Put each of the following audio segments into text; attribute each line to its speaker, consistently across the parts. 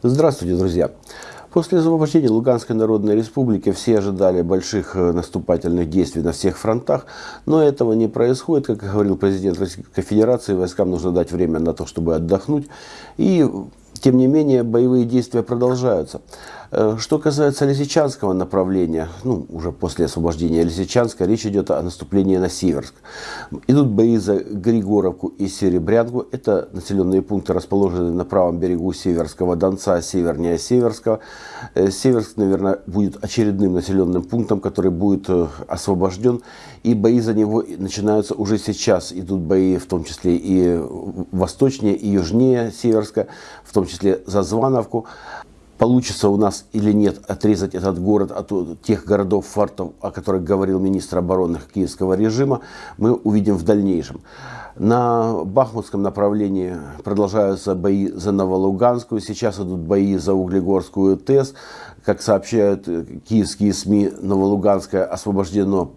Speaker 1: Здравствуйте, друзья! После освобождения Луганской Народной Республики все ожидали больших э, наступательных действий на всех фронтах, но этого не происходит. Как говорил президент Российской Федерации, войскам нужно дать время на то, чтобы отдохнуть. И тем не менее, боевые действия продолжаются. Э, что касается Лисичанского направления, ну, уже после освобождения Лисичанска, речь идет о наступлении на Северск. Идут бои за Григоровку и Серебрянку. Это населенные пункты, расположенные на правом берегу Северского Донца, севернее Северского. Э, Северск, наверное, будет очередным населенным пунктом, который будет э, освобожден. И бои за него начинаются уже сейчас. Идут бои в том числе и восточнее, и южнее Северска, в том числе за Звановку. Получится у нас или нет отрезать этот город от тех городов фартов, о которых говорил министр обороны киевского режима, мы увидим в дальнейшем. На Бахмутском направлении продолжаются бои за Новолуганскую, сейчас идут бои за Углегорскую ТЭС. Как сообщают киевские СМИ, Новолуганское освобождено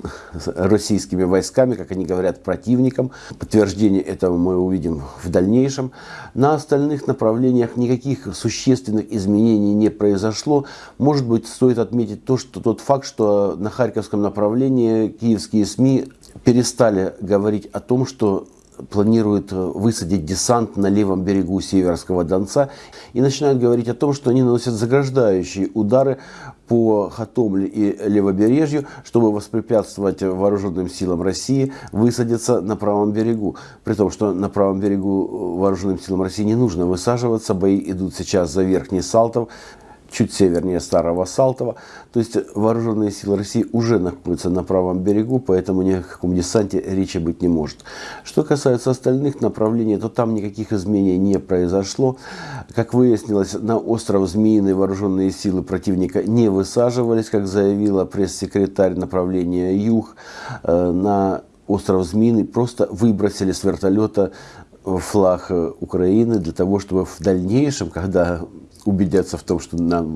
Speaker 1: российскими войсками, как они говорят, противником. Подтверждение этого мы увидим в дальнейшем. На остальных направлениях никаких существенных изменений не произошло. Может быть, стоит отметить то, что тот факт, что на Харьковском направлении киевские СМИ перестали говорить о том, что планируют э, высадить десант на левом берегу Северского Донца и начинают говорить о том, что они наносят заграждающие удары по Хатомле и левобережью, чтобы воспрепятствовать вооруженным силам России высадиться на правом берегу. При том, что на правом берегу э, вооруженным силам России не нужно высаживаться, бои идут сейчас за Верхний Салтов, чуть севернее Старого Салтова. То есть вооруженные силы России уже находятся на правом берегу, поэтому ни о каком десанте речи быть не может. Что касается остальных направлений, то там никаких изменений не произошло. Как выяснилось, на остров Змеиный вооруженные силы противника не высаживались, как заявила пресс-секретарь направления Юг. Э, на остров Змеиный просто выбросили с вертолета флаг Украины для того, чтобы в дальнейшем, когда убедятся в том, что на,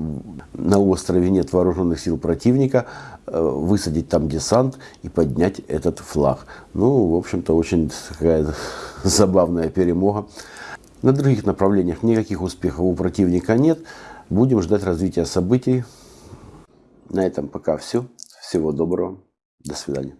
Speaker 1: на острове нет вооруженных сил противника, э, высадить там десант и поднять этот флаг. Ну, в общем-то, очень такая забавная перемога. На других направлениях никаких успехов у противника нет. Будем ждать развития событий. На этом пока все. Всего доброго. До свидания.